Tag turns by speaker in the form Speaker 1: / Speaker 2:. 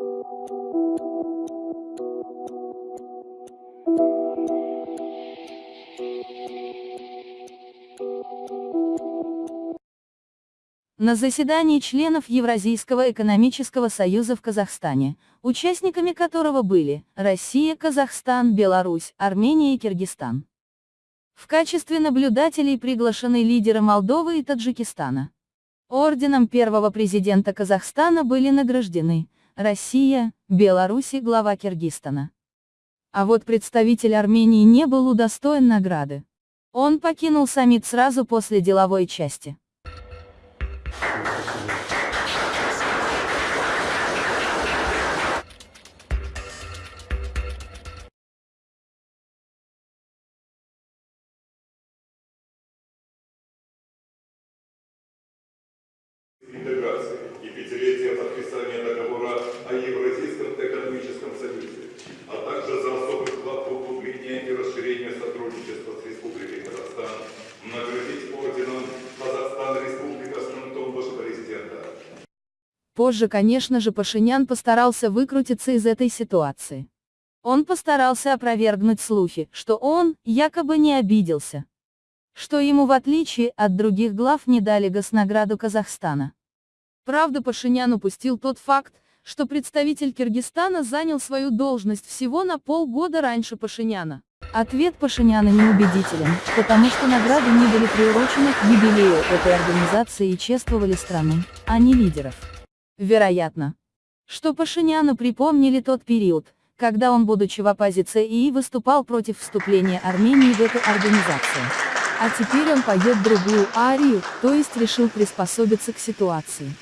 Speaker 1: На заседании членов Евразийского экономического союза в Казахстане, участниками которого были Россия, Казахстан, Беларусь, Армения и Киргизстан. В качестве наблюдателей приглашены лидеры Молдовы и Таджикистана. Орденом первого президента Казахстана были награждены Россия, Беларусь и глава Киргизстана. А вот представитель Армении не был удостоен награды. Он покинул саммит сразу после деловой части.
Speaker 2: интеграции и пятилетия подписания
Speaker 1: Позже, конечно же, Пашинян постарался выкрутиться из этой ситуации. Он постарался опровергнуть слухи, что он, якобы не обиделся. Что ему в отличие от других глав не дали госнаграду Казахстана. Правда Пашинян упустил тот факт, что представитель Киргизстана занял свою должность всего на полгода раньше Пашиняна. Ответ Пашиняна неубедителен, потому что награды не были приурочены к юбилею этой организации и чествовали страны, а не лидеров. Вероятно, что Пашиняну припомнили тот период, когда он, будучи в оппозиции выступал против вступления Армении в эту организацию. А теперь он поет другую арию, то есть решил приспособиться к ситуации.